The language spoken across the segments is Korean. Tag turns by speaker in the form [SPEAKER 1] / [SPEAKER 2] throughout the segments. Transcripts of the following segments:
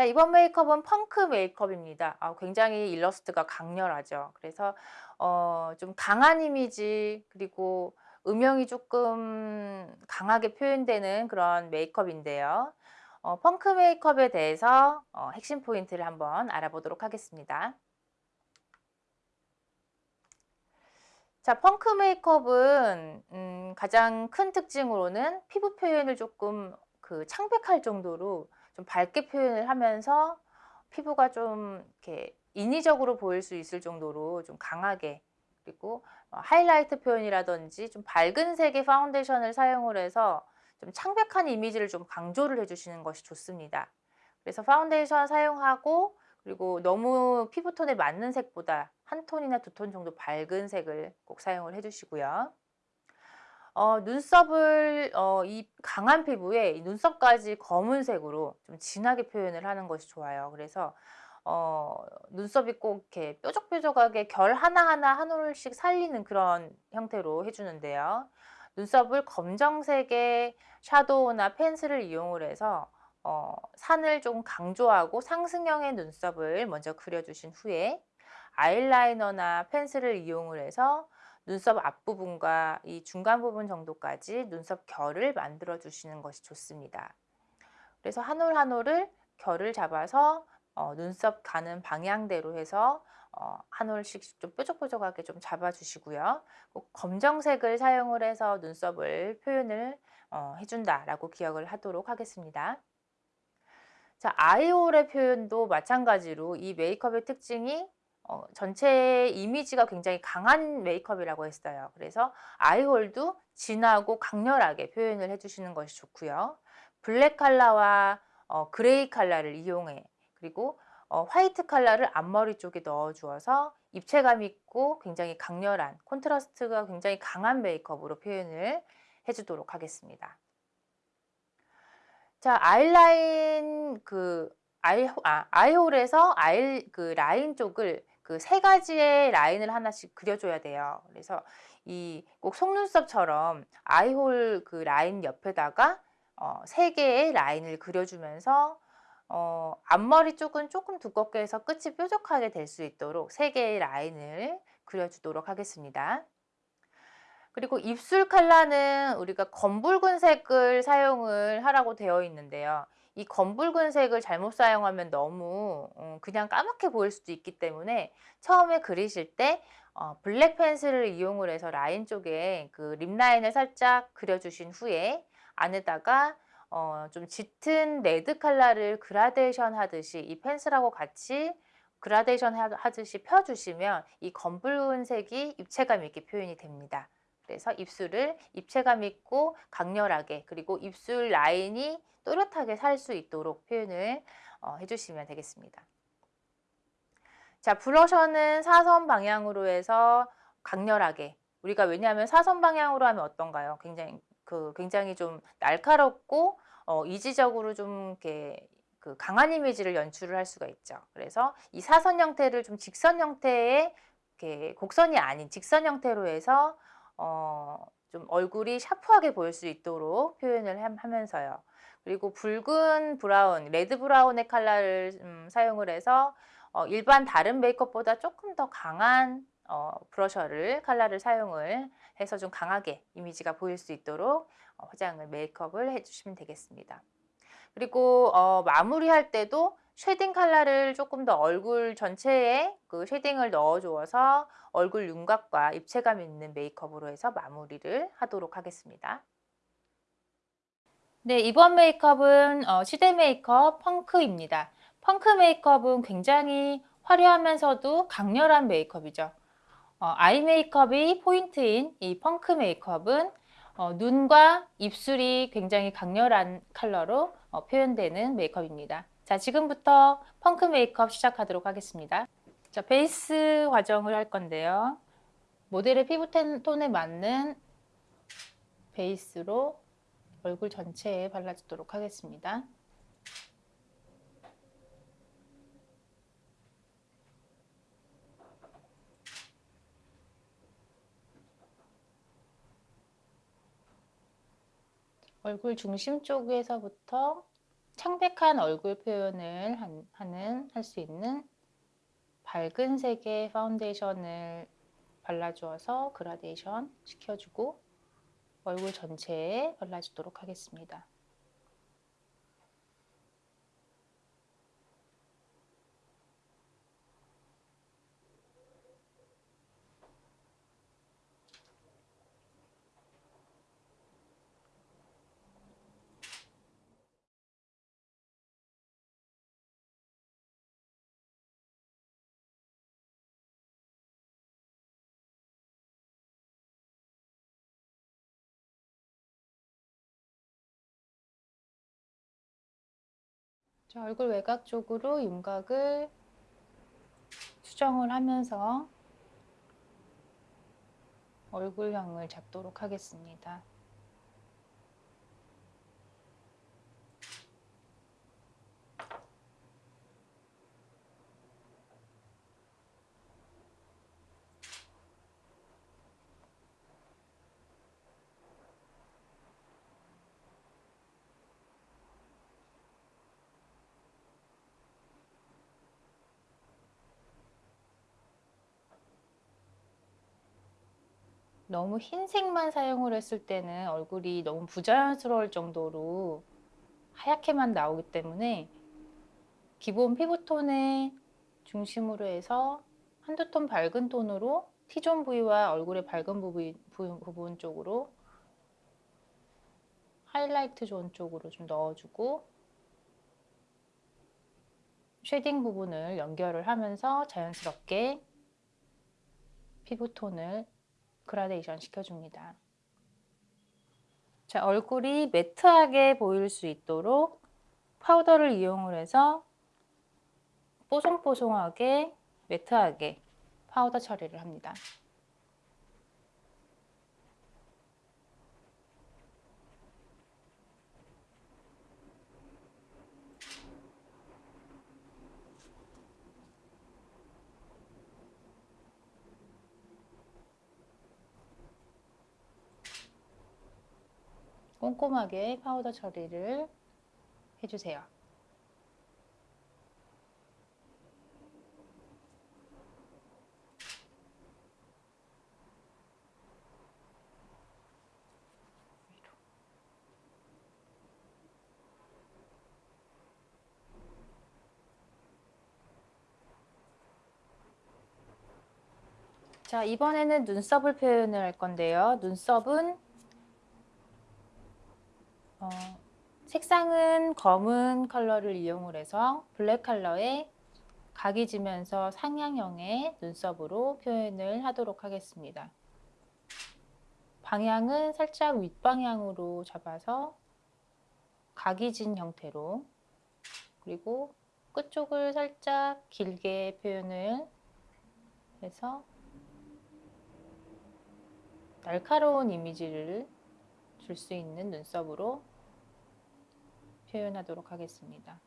[SPEAKER 1] 자, 이번 메이크업은 펑크 메이크업입니다. 아, 굉장히 일러스트가 강렬하죠. 그래서 어, 좀 강한 이미지 그리고 음영이 조금 강하게 표현되는 그런 메이크업인데요. 어, 펑크 메이크업에 대해서 어, 핵심 포인트를 한번 알아보도록 하겠습니다. 자, 펑크 메이크업은 음, 가장 큰 특징으로는 피부 표현을 조금 그 창백할 정도로 좀 밝게 표현을 하면서 피부가 좀 이렇게 인위적으로 보일 수 있을 정도로 좀 강하게 그리고 어, 하이라이트 표현이라든지 좀 밝은 색의 파운데이션을 사용을 해서 좀 창백한 이미지를 좀 강조를 해주시는 것이 좋습니다. 그래서 파운데이션 사용하고 그리고 너무 피부톤에 맞는 색보다 한 톤이나 두 톤 정도 밝은 색을 꼭 사용을 해주시고요. 어, 눈썹을 어, 이 강한 피부에 이 눈썹까지 검은색으로 좀 진하게 표현을 하는 것이 좋아요. 그래서 어, 눈썹이 꼭 이렇게 뾰족뾰족하게 결 하나하나 한 올씩 살리는 그런 형태로 해주는데요. 눈썹을 검정색의 샤도우나 펜슬을 이용을 해서 어, 산을 좀 강조하고 상승형의 눈썹을 먼저 그려주신 후에 아이라이너나 펜슬을 이용을 해서 눈썹 앞부분과 이 중간 부분 정도까지 눈썹 결을 만들어 주시는 것이 좋습니다. 그래서 한 올 한 올을 결을 잡아서 어, 눈썹 가는 방향대로 해서 어, 한 올씩 좀 뾰족뾰족하게 좀 잡아주시고요. 꼭 검정색을 사용을 해서 눈썹을 표현을 어, 해준다라고 기억을 하도록 하겠습니다. 자, 아이홀의 표현도 마찬가지로 이 메이크업의 특징이 어, 전체 이미지가 굉장히 강한 메이크업이라고 했어요. 그래서 eye hole도 진하고 강렬하게 표현을 해주시는 것이 좋고요. 블랙 컬러와 어, 그레이 컬러를 이용해 그리고 어, 화이트 컬러를 앞머리 쪽에 넣어 주어서 입체감 있고 굉장히 강렬한 콘트라스트가 굉장히 강한 메이크업으로 표현을 해주도록 하겠습니다. 자 아이라인 그 아이, 아, 아이홀에서 아이 그 라인 쪽을 그 세 가지의 라인을 하나씩 그려줘야 돼요. 그래서 이 꼭 속눈썹처럼 아이홀 그 라인 옆에다가 어, 세 개의 라인을 그려주면서 어, 앞머리 쪽은 조금 두껍게 해서 끝이 뾰족하게 될 수 있도록 3개의 라인을 그려주도록 하겠습니다. 그리고 입술 컬러는 우리가 검붉은 색을 사용을 하라고 되어 있는데요. 이 검붉은 색을 잘못 사용하면 너무 어, 그냥 까맣게 보일 수도 있기 때문에 처음에 그리실 때 어, 블랙 펜슬을 이용을 해서 라인 쪽에 그 lip line을 살짝 그려주신 후에 안에다가 어, 좀 짙은 레드 컬러를 그라데이션 하듯이 이 펜슬하고 같이 그라데이션 하듯이 펴주시면 이 검붉은 색이 입체감 있게 표현이 됩니다. 그래서 입술을 입체감 있고 강렬하게 그리고 입술 라인이 또렷하게 살 수 있도록 표현을 어, 해주시면 되겠습니다. 자 블러셔는 사선 방향으로 해서 강렬하게 우리가 왜냐하면 사선 방향으로 하면 어떤가요? 굉장히 그 굉장히 좀 날카롭고 어, 이지적으로 좀 이렇게 그 강한 이미지를 연출을 할 수가 있죠. 그래서 이 사선 형태를 좀 직선 형태의 이렇게 곡선이 아닌 직선 형태로 해서 어, 좀 얼굴이 샤프하게 보일 수 있도록 표현을 하면서요. 그리고 붉은 브라운, 레드 브라운의 컬러를 음, 사용을 해서 어, 일반 다른 메이크업보다 조금 더 강한 어, 블러셔를 컬러를 사용을 해서 좀 강하게 이미지가 보일 수 있도록 어, 화장을 메이크업을 해주시면 되겠습니다. 그리고 어, 마무리할 때도 shading 컬러를 조금 더 얼굴 전체에 그 shading을 넣어주어서 얼굴 윤곽과 입체감 있는 메이크업으로 해서 마무리를 하도록 하겠습니다. 네, 이번 메이크업은 어, 시대 메이크업 펑크입니다. 펑크 메이크업은 굉장히 화려하면서도 강렬한 메이크업이죠. 어, 아이 메이크업이 포인트인 이 펑크 메이크업은 어, 눈과 입술이 굉장히 강렬한 컬러로 어, 표현되는 메이크업입니다. 자, 지금부터 펑크 메이크업 시작하도록 하겠습니다. 자, 베이스 과정을 할 건데요. 모델의 피부 톤에 맞는 베이스로 얼굴 전체에 발라주도록 하겠습니다. 얼굴 중심 쪽에서부터 창백한 얼굴 표현을 하는 할 수 있는 밝은 색의 파운데이션을 발라주어서 그라데이션 시켜주고 얼굴 전체에 발라주도록 하겠습니다. 자, 얼굴 외곽 쪽으로 윤곽을 수정을 하면서 얼굴형을 잡도록 하겠습니다. 너무 흰색만 사용을 했을 때는 얼굴이 너무 부자연스러울 정도로 하얗게만 나오기 때문에 기본 피부톤의 중심으로 해서 한두 톤 밝은 톤으로 T존 부위와 얼굴의 밝은 부분, 부분 쪽으로 하이라이트 존 쪽으로 좀 넣어주고 shading 부분을 연결을 하면서 자연스럽게 피부톤을 그라데이션 시켜줍니다. 자, 얼굴이 매트하게 보일 수 있도록 파우더를 이용을 해서 뽀송뽀송하게 매트하게 파우더 처리를 합니다. 꼼꼼하게 파우더 처리를 해주세요. 자 이번에는 눈썹을 표현을 할 건데요. 눈썹은 어, 색상은 검은 컬러를 이용을 해서 블랙 컬러에 각이 지면서 상향형의 눈썹으로 표현을 하도록 하겠습니다. 방향은 살짝 윗방향으로 잡아서 각이 진 형태로 그리고 끝쪽을 살짝 길게 표현을 해서 날카로운 이미지를 줄 수 있는 눈썹으로 표현하도록 하겠습니다.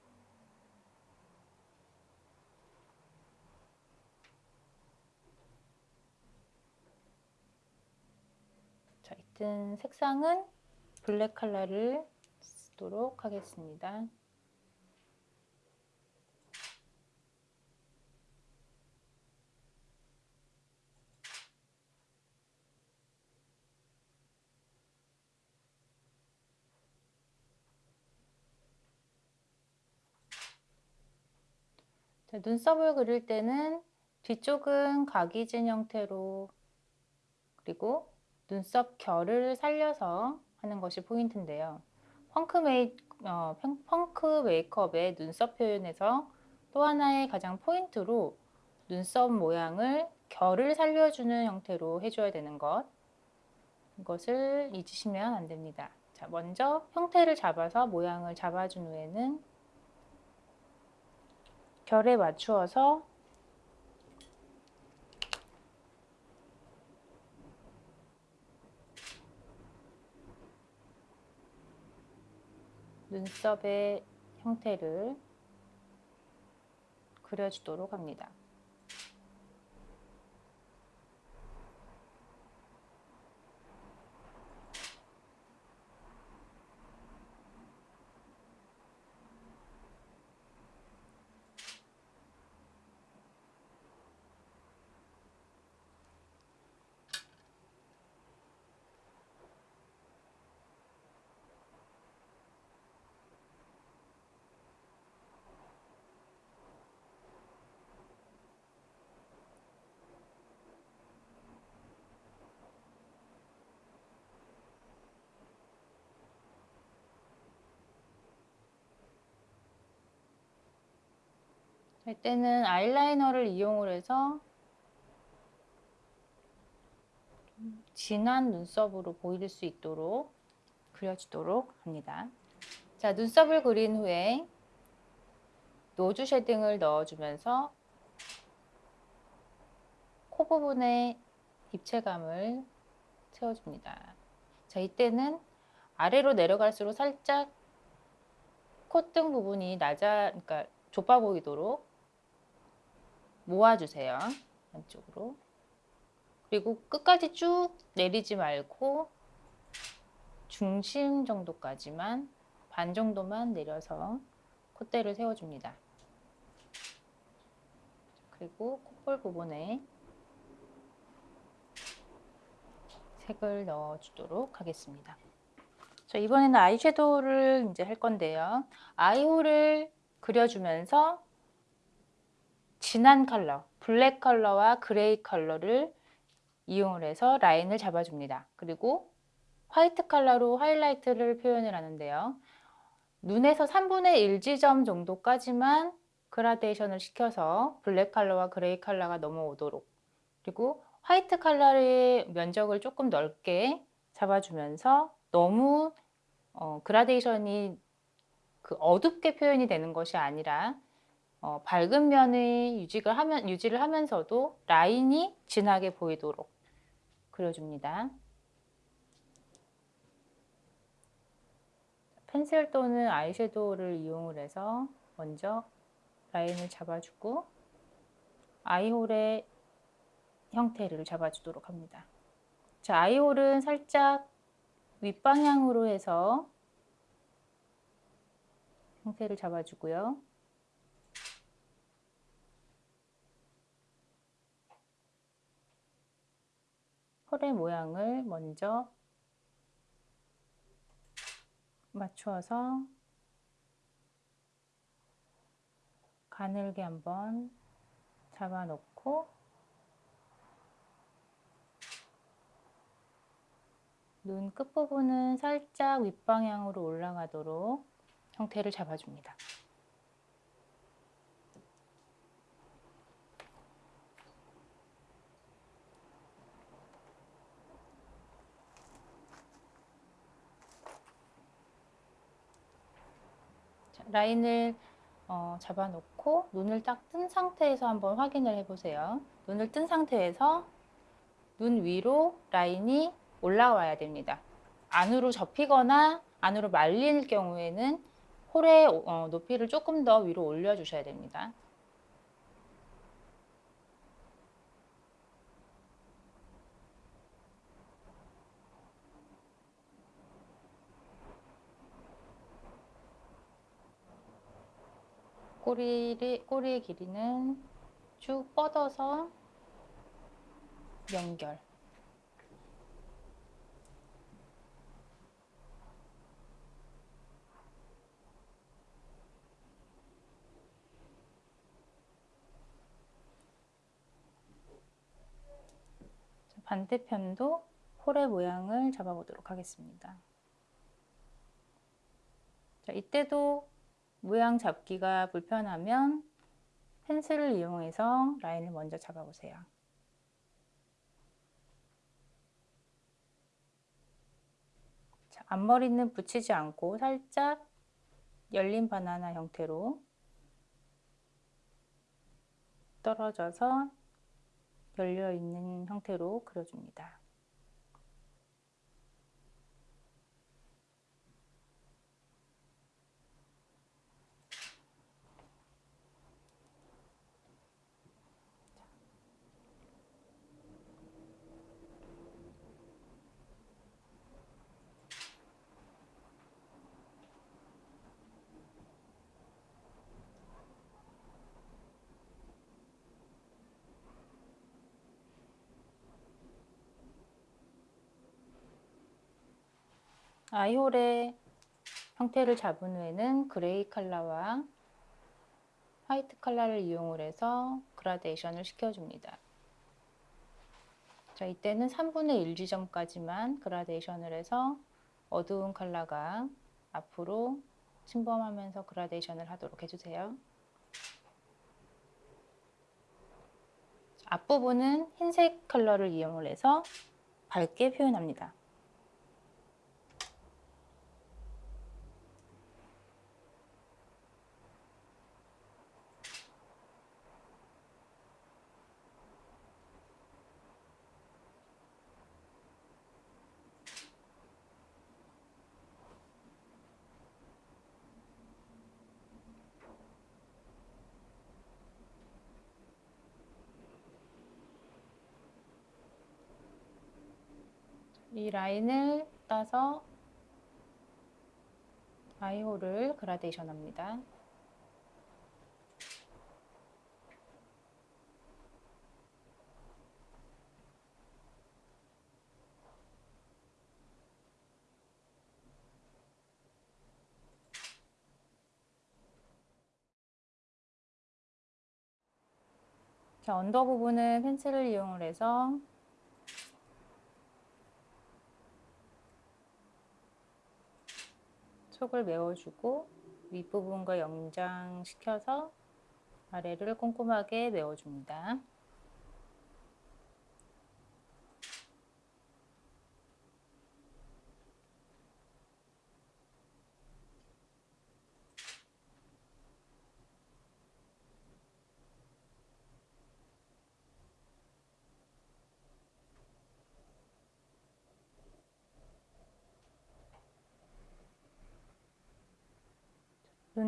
[SPEAKER 1] 자, 이튼 색상은 블랙 컬러를 쓰도록 하겠습니다. 눈썹을 그릴 때는 뒤쪽은 각이 진 형태로 그리고 눈썹 결을 살려서 하는 것이 포인트인데요. 펑크, 메이, 어, 펑크 메이크업의 눈썹 표현에서 또 하나의 가장 포인트로 눈썹 모양을 결을 살려주는 형태로 해줘야 되는 것 이것을 잊으시면 안 됩니다. 자, 먼저 형태를 잡아서 모양을 잡아준 후에는 결에 맞추어서 눈썹의 형태를 그려주도록 합니다. 자, 이때는 아이라이너를 이용을 해서 좀 진한 눈썹으로 보일 수 있도록 그려주도록 합니다. 자, 눈썹을 그린 후에 nose shading을 넣어주면서 코 부분에 입체감을 채워줍니다. 자, 이때는 아래로 내려갈수록 살짝 콧등 부분이 낮아, 그러니까 좁아 보이도록 모아주세요. 안쪽으로. 그리고 끝까지 쭉 내리지 말고 중심 정도까지만 반 정도만 내려서 콧대를 세워줍니다. 그리고 콧볼 부분에 색을 넣어주도록 하겠습니다. 자, 이번에는 아이섀도우를 이제 할 건데요. eye hole을 그려주면서 진한 컬러, 블랙 컬러와 그레이 컬러를 이용을 해서 라인을 잡아줍니다. 그리고 화이트 컬러로 하이라이트를 표현을 하는데요. 눈에서 3분의 1 지점 정도까지만 그라데이션을 시켜서 블랙 컬러와 그레이 컬러가 넘어오도록 그리고 화이트 컬러의 면적을 조금 넓게 잡아주면서 너무 어, 그라데이션이 그 어둡게 표현이 되는 것이 아니라 어, 밝은 면의 유지를, 하면, 유지를 하면서도 라인이 진하게 보이도록 그려줍니다. 펜슬 또는 아이섀도우를 이용을 해서 먼저 라인을 잡아주고 아이홀의 형태를 잡아주도록 합니다. 자, 아이홀은 살짝 윗방향으로 해서 형태를 잡아주고요. 펄의 모양을 먼저 맞추어서 가늘게 한번 잡아놓고 눈 끝부분은 살짝 윗방향으로 올라가도록 형태를 잡아줍니다. 라인을 어, 잡아놓고 눈을 딱 뜬 상태에서 한번 확인을 해보세요. 눈을 뜬 상태에서 눈 위로 라인이 올라와야 됩니다. 안으로 접히거나 안으로 말릴 경우에는 홀의 어, 높이를 조금 더 위로 올려주셔야 됩니다. 꼬리를, 꼬리의 길이는 쭉 뻗어서 연결. 반대편도 홀의 모양을 잡아보도록 하겠습니다. 자, 이때도 모양 잡기가 불편하면 펜슬을 이용해서 라인을 먼저 잡아보세요. 자, 앞머리는 붙이지 않고 살짝 열린 바나나 형태로 떨어져서 열려 있는 형태로 그려줍니다. eye hole의 형태를 잡은 후에는 gray 컬러와 white 컬러를 이용을 해서 그라데이션을 시켜줍니다. 자, 이때는 3분의 1 지점까지만 그라데이션을 해서 어두운 컬러가 앞으로 침범하면서 그라데이션을 하도록 해주세요. 앞부분은 흰색 컬러를 이용을 해서 밝게 표현합니다. 이 라인을 따서 아이홀을 그라데이션 합니다. 언더 부분은 펜슬을 이용을 해서 속을 메워주고 윗부분과 연장시켜서 아래를 꼼꼼하게 메워줍니다.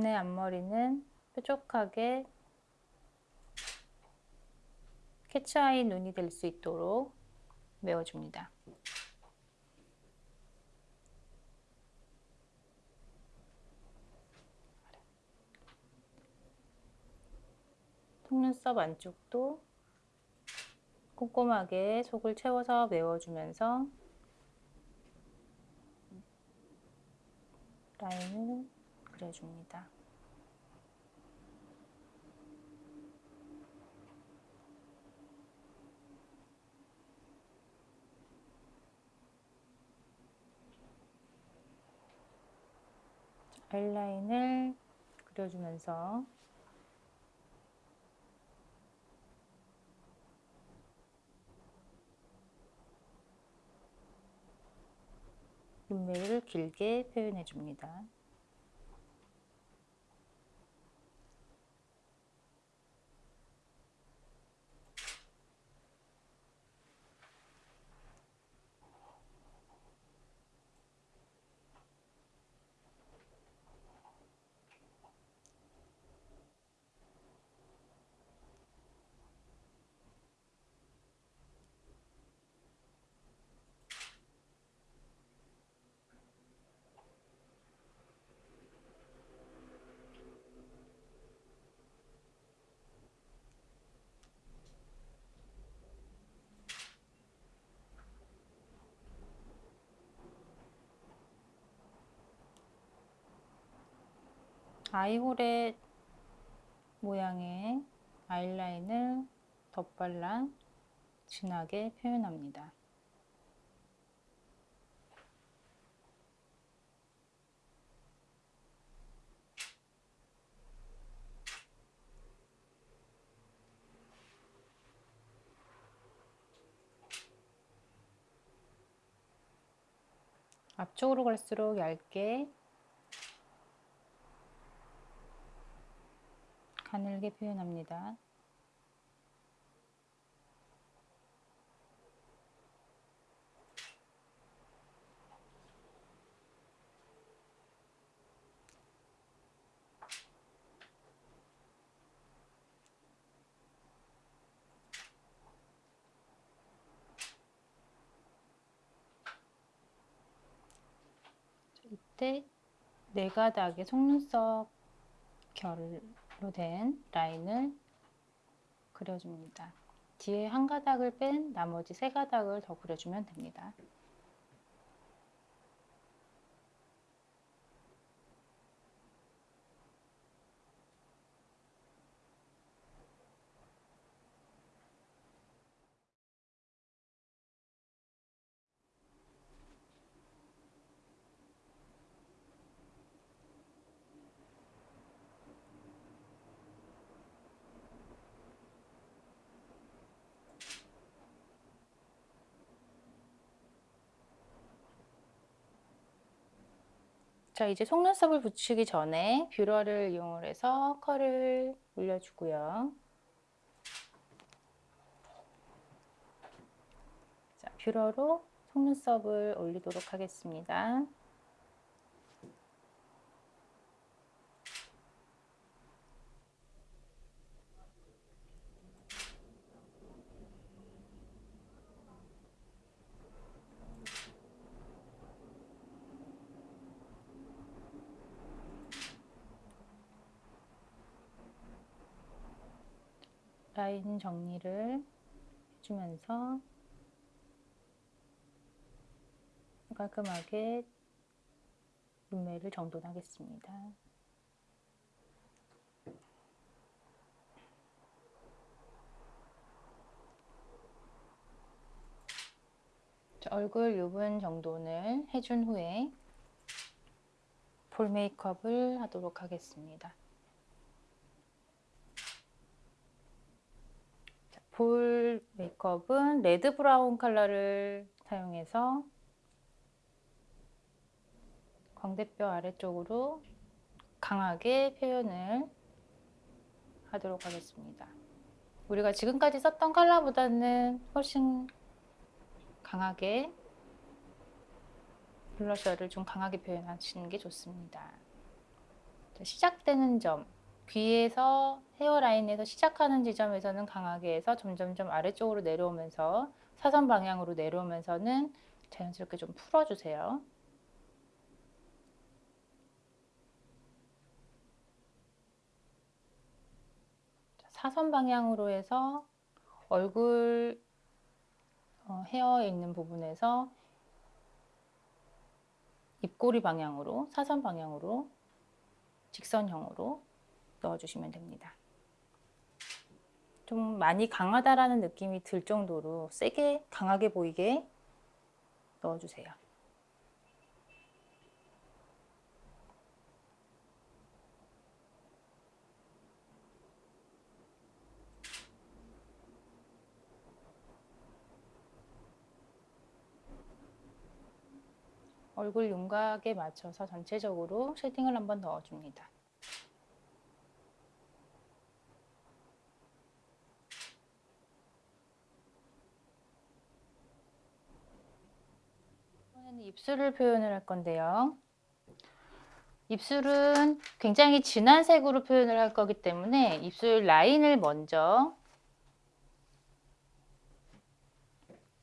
[SPEAKER 1] 눈의 앞머리는 뾰족하게 캐치아이 눈이 될 수 있도록 메워줍니다. 속눈썹 안쪽도 꼼꼼하게 속을 채워서 메워주면서 라인을 그려줍니다. 아이라인을 그려주면서 눈매를 길게 표현해 줍니다. 아이홀의 모양의 아이라인을 덧발라 진하게 표현합니다. 앞쪽으로 갈수록 얇게 가늘게 표현합니다. 이때 네 가닥의 속눈썹 결 된 라인을 그려줍니다. 뒤에 한 가닥을 뺀 나머지 세 가닥을 더 그려주면 됩니다. 자, 이제 속눈썹을 붙이기 전에 뷰러를 이용해서 컬을 올려주고요. 자, 뷰러로 속눈썹을 올리도록 하겠습니다. 정리를 해주면서 깔끔하게 눈매를 정돈하겠습니다. 얼굴 유분 정돈을 해준 후에 볼 메이크업을 하도록 하겠습니다. 볼 메이크업은 red brown 컬러를 사용해서 광대뼈 아래쪽으로 강하게 표현을 하도록 하겠습니다. 우리가 지금까지 썼던 컬러보다는 훨씬 강하게 블러셔를 좀 강하게 표현하시는 게 좋습니다. 시작되는 점, 귀에서 헤어라인에서 시작하는 지점에서는 강하게 해서 점점점 아래쪽으로 내려오면서 사선 방향으로 내려오면서는 자연스럽게 좀 풀어주세요. 사선 방향으로 해서 얼굴 어, 헤어에 있는 부분에서 입꼬리 방향으로 사선 방향으로 직선형으로 넣어주시면 됩니다. 좀 많이 강하다라는 느낌이 들 정도로 세게 강하게 보이게 넣어주세요. 얼굴 윤곽에 맞춰서 전체적으로 shading을 한번 넣어줍니다. 이번에는 입술을 표현을 할 건데요. 입술은 굉장히 진한 색으로 표현을 할 거기 때문에 입술 라인을 먼저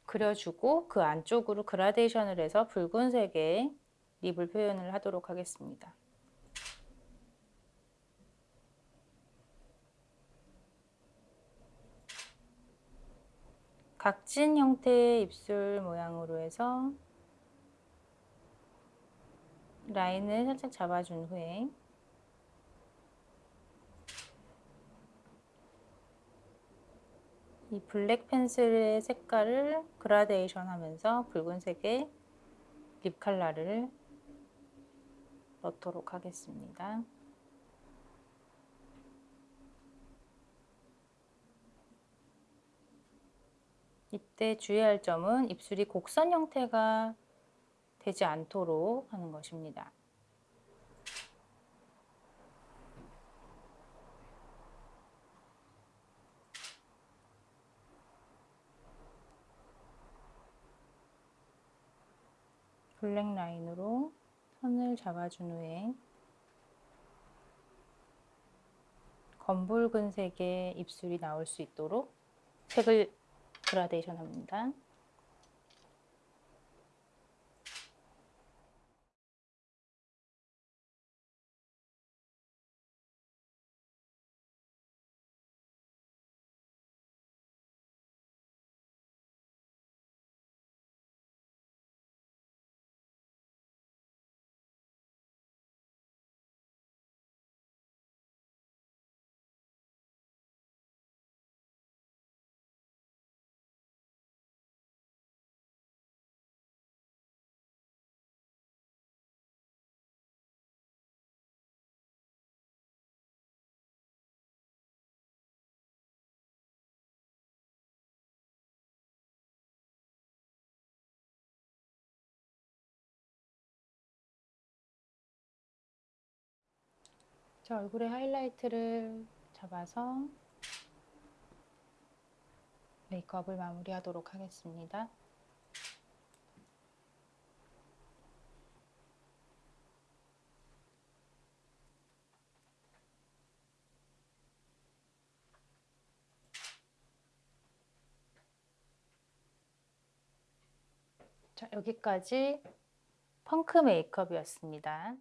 [SPEAKER 1] 그려주고 그 안쪽으로 그라데이션을 해서 붉은색의 립을 표현을 하도록 하겠습니다. 각진 형태의 입술 모양으로 해서 라인을 살짝 잡아준 후에 이 black pencil의 색깔을 그라데이션 하면서 붉은색의 lip 컬러를 넣도록 하겠습니다. 이때 주의할 점은 입술이 곡선 형태가 되지 않도록 하는 것입니다. 블랙 라인으로 선을 잡아준 후에 검붉은 색의 입술이 나올 수 있도록 색을 그라데이션 합니다. 저 얼굴에 하이라이트를 잡아서 메이크업을 마무리하도록 하겠습니다. 자, 여기까지 펑크 메이크업이었습니다.